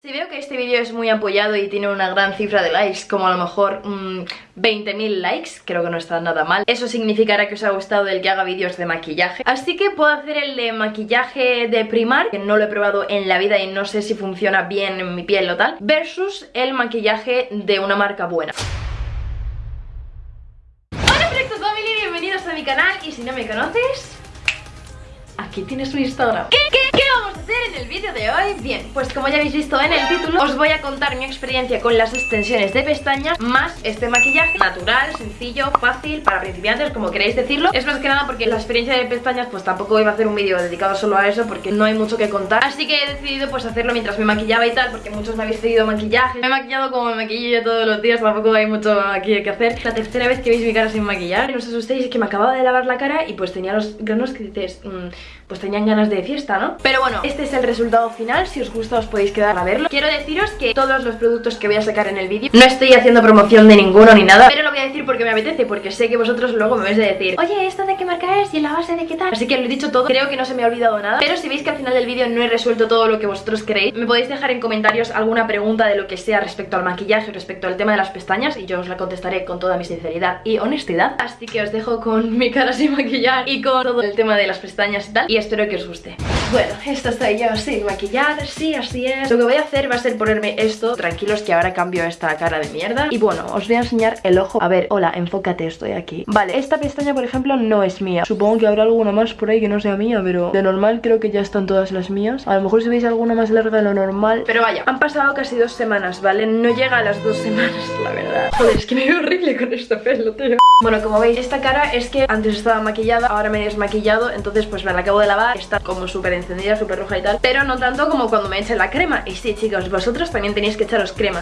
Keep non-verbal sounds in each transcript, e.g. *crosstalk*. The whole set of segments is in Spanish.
Si veo que este vídeo es muy apoyado y tiene una gran cifra de likes, como a lo mejor mmm, 20.000 likes, creo que no está nada mal, eso significará que os ha gustado el que haga vídeos de maquillaje. Así que puedo hacer el de maquillaje de primar, que no lo he probado en la vida y no sé si funciona bien en mi piel o tal, versus el maquillaje de una marca buena. Hola Flecto Family, bienvenidos a mi canal y si no me conoces, aquí tienes mi Instagram. ¿Qué, qué, qué vamos a hacer en el vídeo de hoy? Bien, pues como ya habéis visto en el título, os voy a contar mi experiencia con las extensiones de pestañas más este maquillaje natural, sencillo, fácil, para principiantes, como queréis decirlo. Es más que nada porque la experiencia de pestañas pues tampoco iba a hacer un vídeo dedicado solo a eso porque no hay mucho que contar. Así que he decidido pues hacerlo mientras me maquillaba y tal, porque muchos me habéis pedido maquillaje. Me he maquillado como me maquillo todos los días, tampoco hay mucho aquí que hacer. La tercera vez que veis mi cara sin maquillar, no os asustéis, es que me acababa de lavar la cara y pues tenía los granos que dices... Mmm, pues tenían ganas de fiesta, ¿no? Pero bueno, este es el resultado final, si os gusta os podéis quedar a verlo Quiero deciros que todos los productos que voy a sacar en el vídeo No estoy haciendo promoción de ninguno ni nada Pero lo voy a decir porque me apetece, porque sé que vosotros luego me vais a decir Oye, ¿esto de qué marca es? ¿Y la base de qué tal? Así que lo he dicho todo, creo que no se me ha olvidado nada Pero si veis que al final del vídeo no he resuelto todo lo que vosotros queréis Me podéis dejar en comentarios alguna pregunta de lo que sea respecto al maquillaje, respecto al tema de las pestañas Y yo os la contestaré con toda mi sinceridad y honestidad Así que os dejo con mi cara sin maquillar y con todo el tema de las pestañas y tal Y espero que os guste bueno, esta estoy yo sin maquillar, sí, así es. Lo que voy a hacer va a ser ponerme esto. Tranquilos que ahora cambio esta cara de mierda. Y bueno, os voy a enseñar el ojo. A ver, hola, enfócate, estoy aquí. Vale, esta pestaña, por ejemplo, no es mía. Supongo que habrá alguna más por ahí que no sea mía Pero de normal creo que ya están todas las mías. A lo mejor si veis alguna más larga de lo normal. Pero vaya, han pasado casi dos semanas, ¿vale? No llega a las dos semanas, *laughs* la verdad. Joder, es que me veo horrible con este pelo, tío. Bueno, como veis, esta cara es que antes estaba maquillada Ahora me he desmaquillado, entonces pues me la acabo de lavar. Está como súper encendida, súper roja y tal Pero no tanto como cuando me eché la crema. Y sí, chicos, vosotros también tenéis que echaros crema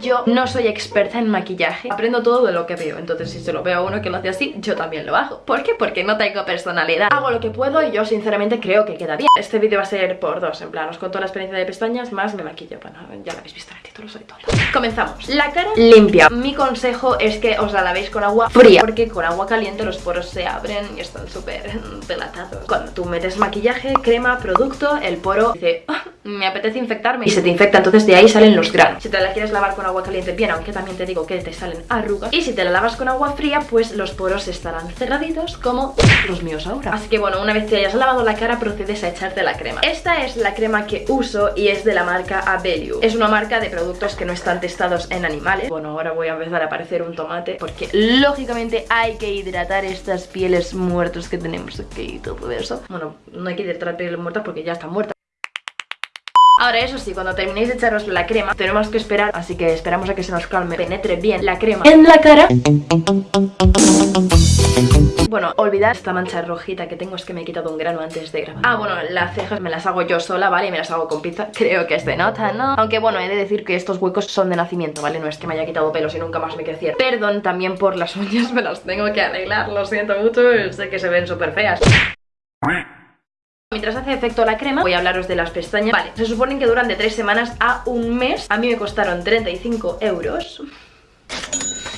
yo no soy experta en maquillaje Aprendo todo de lo que veo. Entonces si se lo veo a uno que lo hace así, yo también lo hago. ¿Por qué? Porque no tengo personalidad. Hago lo que puedo y yo sinceramente creo que queda bien. Este vídeo va a ser por dos En plan, os cuento la experiencia de pestañas Más me maquillo. Bueno, ya lo habéis visto en el título, soy tonta. Comenzamos. La cara limpia. Mi consejo es que os la lavéis con agua fría Porque con agua caliente los poros se abren Y están súper *laughs* delatados. Cuando tú metes maquillaje, crema, producto El poro dice... Ah, me apetece infectarme y se te infecta, entonces de ahí salen los granos. Si te la quieres lavar con agua caliente bien, aunque también te digo que te salen arrugas. Y si te la lavas con agua fría, pues los poros estarán cerraditos como los míos ahora. Así que bueno, una vez que hayas lavado la cara, procedes a echarte la crema. Esta es la crema que uso y es de la marca Abelio. Es una marca de productos que no están testados en animales. Bueno, ahora voy a empezar a parecer un tomate porque lógicamente hay que hidratar estas pieles muertas que tenemos aquí y todo eso. Bueno, no hay que hidratar pieles muertas porque ya están muertas. Ahora eso sí, cuando terminéis de echaros la crema Tenemos que esperar, así que esperamos a que se nos calme Penetre bien la crema en la cara Bueno, olvidad esta mancha rojita que tengo Es que me he quitado un grano antes de grabar Ah, bueno, las cejas me las hago yo sola, ¿vale? Y me las hago con pizza *laughs* Creo que se nota, ¿no? Aunque bueno, he de decir que estos huecos son de nacimiento, ¿vale? No es que me haya quitado pelos y nunca más me crecieron Perdón también por las *laughs* uñas, me las tengo que arreglar Lo siento mucho, sé que se ven súper feas Mientras hace efecto la crema, voy a hablaros de las pestañas. Vale, se suponen que duran de 3 semanas a un mes. A mí me costaron 35 euros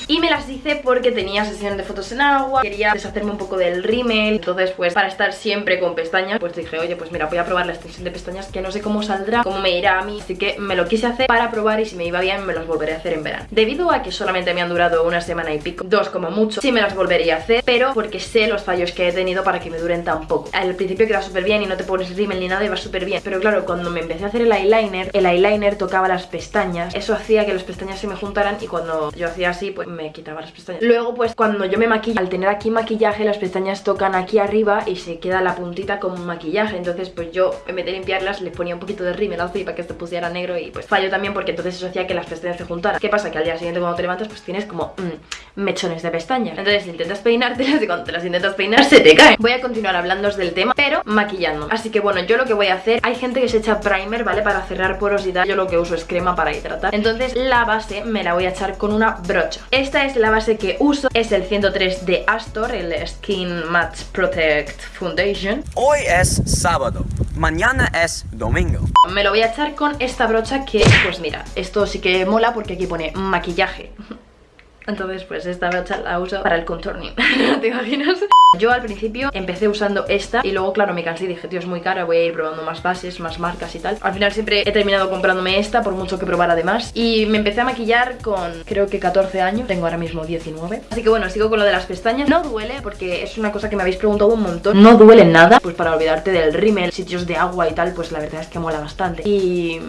y me las hice porque tenía sesión de fotos en agua Quería deshacerme un poco del rímel. Entonces pues para estar siempre con pestañas Pues dije, oye pues mira voy a probar la extensión de pestañas Que no sé cómo saldrá, cómo me irá a mí Así que me lo quise hacer para probar y si me iba bien me las volveré a hacer en verano. Debido a que solamente me han durado una semana y pico Dos como mucho, sí me las volvería a hacer Pero porque sé los fallos que he tenido para que me duren tan poco. Al principio queda súper bien y no te pones rímel ni nada y va súper bien Pero claro, cuando me empecé a hacer el eyeliner El eyeliner tocaba las pestañas. Eso hacía que las pestañas se me juntaran y cuando yo hacía así pues me quitaba las pestañas. Luego pues cuando yo me maquillo, al tener aquí maquillaje las pestañas tocan aquí arriba y se queda la puntita como maquillaje. Entonces pues yo en vez de limpiarlas les ponía un poquito de rímel así para que esto pusiera negro y pues fallo también porque entonces eso hacía que las pestañas se juntaran. ¿Qué pasa? Que al día siguiente cuando te levantas pues tienes como mmm, mechones de pestañas. Entonces intentas peinártelas y cuando te las intentas peinar se te caen. Voy a continuar hablando del tema pero maquillando Así que bueno, yo lo que voy a hacer, hay gente que se echa primer, ¿vale? Para cerrar porosidad, yo lo que uso es crema para hidratar Entonces la base me la voy a echar con una brocha Esta es la base que uso es el 103 de Astor, el Skin Matte Protect Foundation. Hoy es sábado, mañana es domingo. Me lo voy a echar con esta brocha que, pues mira, esto sí que mola porque aquí pone maquillaje. *laughs* Entonces pues esta brocha la uso para el contouring, *laughs* ¿te imaginas? Yo al principio empecé usando esta y luego claro me cansé y dije tío es muy cara, voy a ir probando más bases, más marcas y tal Al final siempre he terminado comprándome esta por mucho que probar además Y me empecé a maquillar con creo que 14 años, tengo ahora mismo 19 Así que bueno, sigo con lo de las pestañas. No duele porque es una cosa que me habéis preguntado un montón. No duele nada, pues para olvidarte del rímel, sitios de agua y tal Pues la verdad es que mola bastante. Y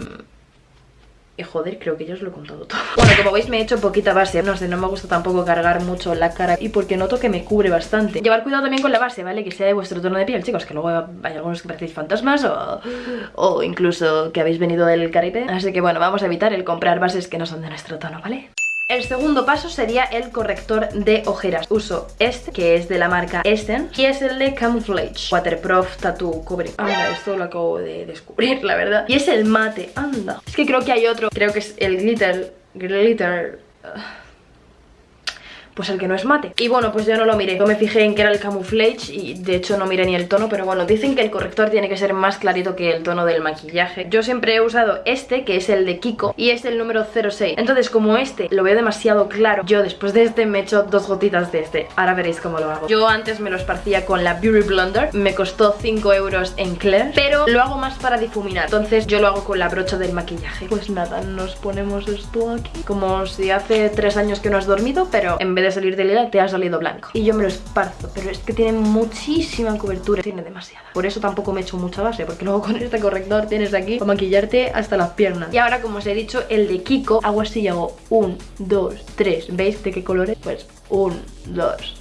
y joder, creo que ya os lo he contado todo *laughs* Bueno, como veis me he hecho poquita base No sé, no me gusta tampoco cargar mucho la cara Y porque noto que me cubre bastante Llevar cuidado también con la base, ¿vale? Que sea de vuestro tono de piel, chicos Que luego hay algunos que parecéis fantasmas O, o incluso que habéis venido del Caribe Así que bueno, vamos a evitar el comprar bases que no son de nuestro tono, ¿vale? El segundo paso sería el corrector de ojeras. Uso este, que es de la marca Essence, y es el de Camouflage Waterproof Tattoo Cover. Anda, esto lo acabo de descubrir, *laughs* la verdad. Y es el mate, anda. Es que creo que hay otro, creo que es el glitter, glitter... Ah pues el que no es mate. Y bueno, pues yo no lo miré. Yo me fijé en que era el camouflage y de hecho no miré ni el tono, pero bueno, dicen que el corrector tiene que ser más clarito que el tono del maquillaje. Yo siempre he usado este, que es el de Kiko, y es el número 06. Entonces, como este lo veo demasiado claro, yo después de este me echo dos gotitas de este. Ahora veréis cómo lo hago. Yo antes me lo esparcía con la Beauty Blender, me costó 5 euros en Claire, pero lo hago más para difuminar. Entonces yo lo hago con la brocha del maquillaje. Pues nada, nos ponemos esto aquí, como si hace 3 años que no has dormido, pero en vez de salir de lila te ha salido blanco. Y yo me lo esparzo, pero es que tiene muchísima cobertura. Tiene demasiada. Por eso tampoco me he hecho mucha base Porque luego con este corrector tienes aquí para maquillarte hasta las piernas. Y ahora como os he dicho, el de Kiko Hago así y hago un, dos, tres. ¿Veis de qué colores? Pues un, dos,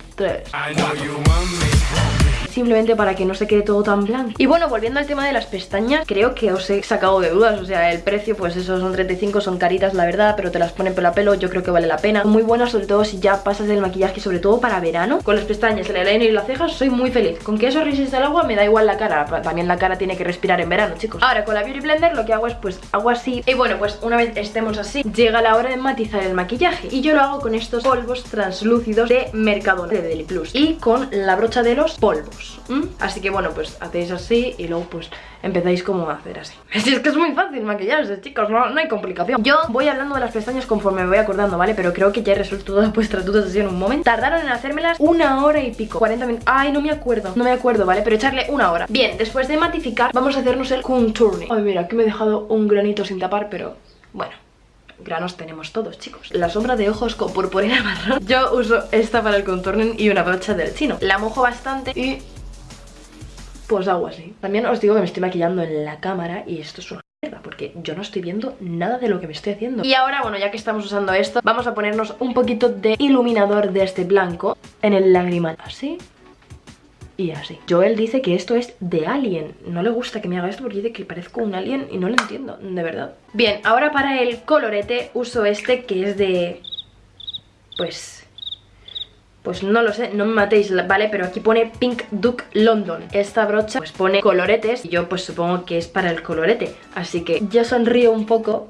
simplemente para que no se quede todo tan blanco. Y bueno, volviendo al tema de las pestañas Creo que os he sacado de dudas, o sea, el precio pues eso son 35, son caritas la verdad Pero te las ponen pelo a pelo, yo creo que vale la pena. Muy buenas sobre todo si ya pasas del maquillaje, sobre todo para verano. Con las pestañas, el eyeliner y las cejas soy muy feliz. Con que eso resiste el agua me da igual la cara. También la cara tiene que respirar en verano, chicos. Ahora con la Beauty Blender lo que hago es pues hago así. Y bueno, pues una vez estemos así Llega la hora de matizar el maquillaje. Y yo lo hago con estos polvos translúcidos de Mercadona, de Deli Plus Y con la brocha de los polvos Así que bueno, pues hacéis así y luego pues empezáis como a hacer así. *laughs* Es que es muy fácil maquillarse, chicos, no, hay complicación. Yo voy hablando de las pestañas conforme me voy acordando, ¿vale? Pero creo que ya he resuelto todas vuestras dudas así en un momento. Tardaron en hacérmelas una hora y pico 40 minutos, ay, no me acuerdo, no me acuerdo, ¿vale? Pero echarle una hora. Bien, después de matificar, vamos a hacernos el contourning Ay, mira, aquí me he dejado un granito sin tapar, pero bueno granos tenemos todos, chicos La sombra de ojos con purpurina *laughs* marrón Yo uso esta para el contourning y una brocha del chino La mojo bastante y pues hago así. También os digo que me estoy maquillando en la cámara y esto es una porque yo no estoy viendo nada de lo que me estoy haciendo. Y ahora, bueno, ya que estamos usando esto, vamos a ponernos un poquito de iluminador de este blanco en el lagrimal. Así y así. Joel dice que esto es de Alien. No le gusta que me haga esto porque dice que parezco un alien y no lo entiendo, de verdad. Bien, ahora para el colorete uso este que es de... Pues pues no lo sé, no me matéis, ¿vale? Pero aquí pone Pink Duke London Esta brocha pues pone coloretes y yo pues supongo que es para el colorete Así que yo sonrío un poco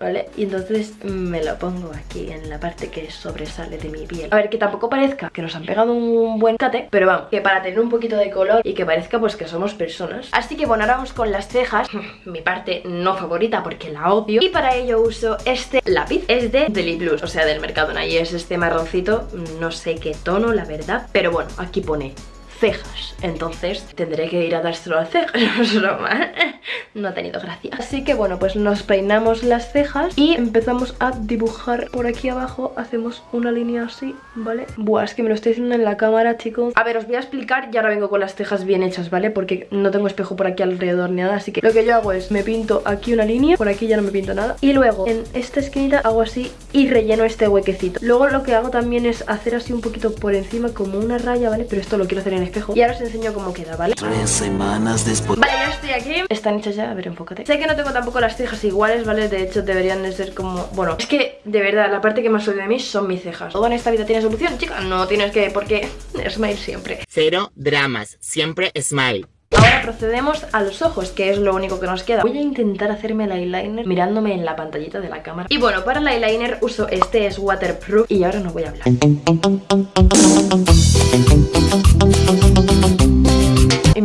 ¿vale? Y entonces me lo pongo aquí en la parte que sobresale de mi piel. A ver, que tampoco parezca que nos han pegado un buen cate Pero vamos, que para tener un poquito de color y que parezca pues que somos personas. Así que bueno, ahora vamos con las cejas. *laughs* Mi parte no favorita porque la odio. Y para ello uso este lápiz. Es de Deli Blues, o sea del Mercadona Y es este marroncito, no sé qué tono la verdad Pero bueno, aquí pone cejas. Entonces tendré que ir a dárselo a cejas *laughs* No es *laughs* no ha tenido gracia Así que bueno, pues nos peinamos las cejas Y empezamos a dibujar por aquí abajo Hacemos una línea así, ¿vale? Buah, es que me lo estoy haciendo en la cámara, chicos A ver, os voy a explicar y ahora vengo con las cejas bien hechas, ¿vale? Porque no tengo espejo por aquí alrededor ni nada Así que lo que yo hago es, me pinto aquí una línea Por aquí ya no me pinto nada Y luego en esta esquinita hago así y relleno este huequecito Luego lo que hago también es hacer así un poquito por encima como una raya, ¿vale? Pero esto lo quiero hacer en y ahora os enseño cómo queda, ¿vale? Tres semanas después Vale, ya estoy aquí Están hechas ya, a ver, enfócate. Sé que no tengo tampoco las cejas iguales, ¿vale? De hecho deberían de ser como... Bueno, es que de verdad la parte que más odio de mí son mis cejas. Todo en esta vida tiene solución, chica No tienes que... porque *laughs* smile siempre. Cero dramas, siempre smile. Ahora procedemos a los ojos, que es lo único que nos queda. Voy a intentar hacerme el eyeliner mirándome en la pantallita de la cámara. Y bueno, para el eyeliner uso este, es waterproof Y ahora no voy a hablar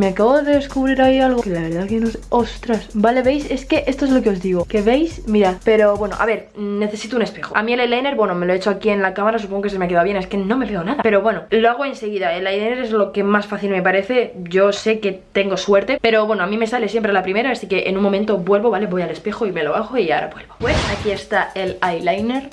me acabo de descubrir ahí algo que la verdad que no sé. Ostras, vale, ¿veis? Es que esto es lo que os digo. Que veis, mirad. Pero bueno, a ver, necesito un espejo. A mí el eyeliner, bueno, me lo he hecho aquí en la cámara, supongo que se me ha quedado bien. Es que no me veo nada. Pero bueno, lo hago enseguida. El eyeliner es lo que más fácil me parece. Yo sé que tengo suerte. Pero bueno, a mí me sale siempre la primera, así que en un momento vuelvo, ¿vale? Voy al espejo y me lo bajo y ahora vuelvo. Pues aquí está el eyeliner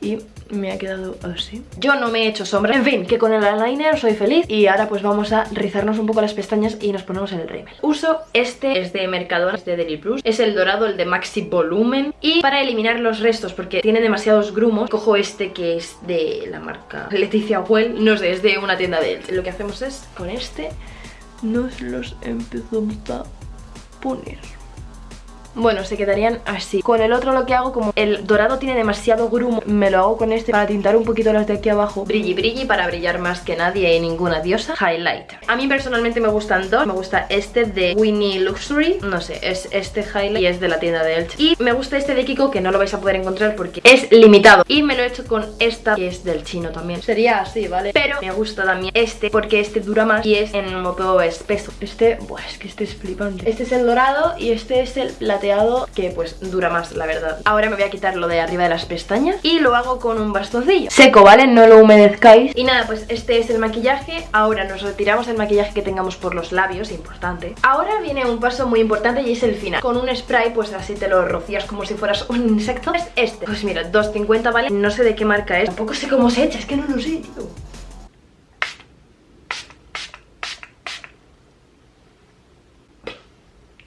y me ha quedado así. Yo no me he hecho sombra. En fin, que con el eyeliner soy feliz. Y ahora pues vamos a rizarnos un poco las pestañas Y nos ponemos el rímel. Uso este, es de Mercadona, es de Deli Plus. Es el dorado, el de Maxi Volumen. Y para eliminar los restos, porque tiene demasiados grumos Cojo este que es de la marca Leticia Well. No sé, es de una tienda de él. Lo que hacemos es, con este Nos los empezamos a poner bueno, se quedarían así. Con el otro lo que hago, como el dorado tiene demasiado grumo Me lo hago con este para tintar un poquito las de aquí abajo. Brilli brilli para brillar más que nadie y ninguna diosa. Highlighter. A mí personalmente me gustan dos. Me gusta este de Winnie Luxury. No sé, es este highlight y es de la tienda de Elche. Y me gusta este de Kiko que no lo vais a poder encontrar porque es limitado. Y me lo he hecho con esta que es del chino también. Sería así, ¿vale? Pero me gusta también este porque este dura más y es en modo espeso. Este, buah, es que este es flipante. Este es el dorado y este es el que pues dura más la verdad. Ahora me voy a quitar lo de arriba de las pestañas y lo hago con un bastoncillo. Seco, ¿vale? No lo humedezcáis. Y nada, pues este es el maquillaje. Ahora nos retiramos el maquillaje que tengamos por los labios, importante. Ahora viene un paso muy importante y es el final. Con un spray pues así te lo rocías como si fueras un insecto. Es este, pues mira, 2.50 vale No sé de qué marca es, tampoco sé cómo se echa, es que no lo sé, tío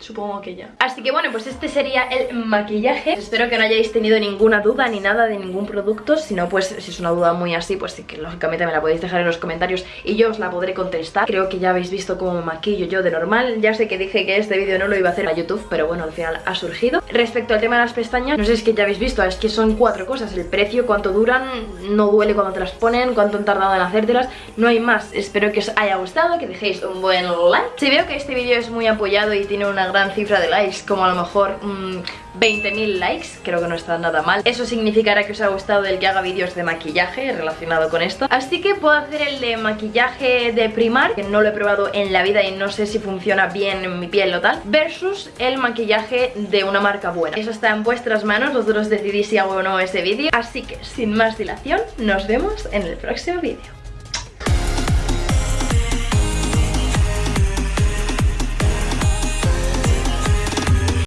supongo que ya. Así que bueno, pues este sería el maquillaje. Espero que no hayáis tenido ninguna duda ni nada de ningún producto. Si no, pues si es una duda muy así, pues sí que lógicamente me la podéis dejar en los comentarios Y yo os la podré contestar. Creo que ya habéis visto cómo maquillo yo de normal. Ya sé que dije que este vídeo no lo iba a hacer a YouTube Pero bueno, al final ha surgido. Respecto al tema de las pestañas, no sé si es que ya habéis visto Es que son cuatro cosas, el precio, cuánto duran No duele cuando te las ponen, cuánto han tardado en hacértelas. No hay más, espero que os haya gustado Que dejéis un buen like. Si veo que este vídeo es muy apoyado y tiene una gran cifra de likes, como a lo mejor 20.000 mm, likes, creo que no está nada mal. Eso significará que os ha gustado el que haga vídeos de maquillaje relacionado con esto. Así que puedo hacer el de maquillaje de primar, que no lo he probado en la vida y no sé si funciona bien en mi piel o tal, versus el maquillaje de una marca buena. Eso está en vuestras manos, vosotros decidís si hago o no ese vídeo. Así que, sin más dilación, nos vemos en el próximo vídeo.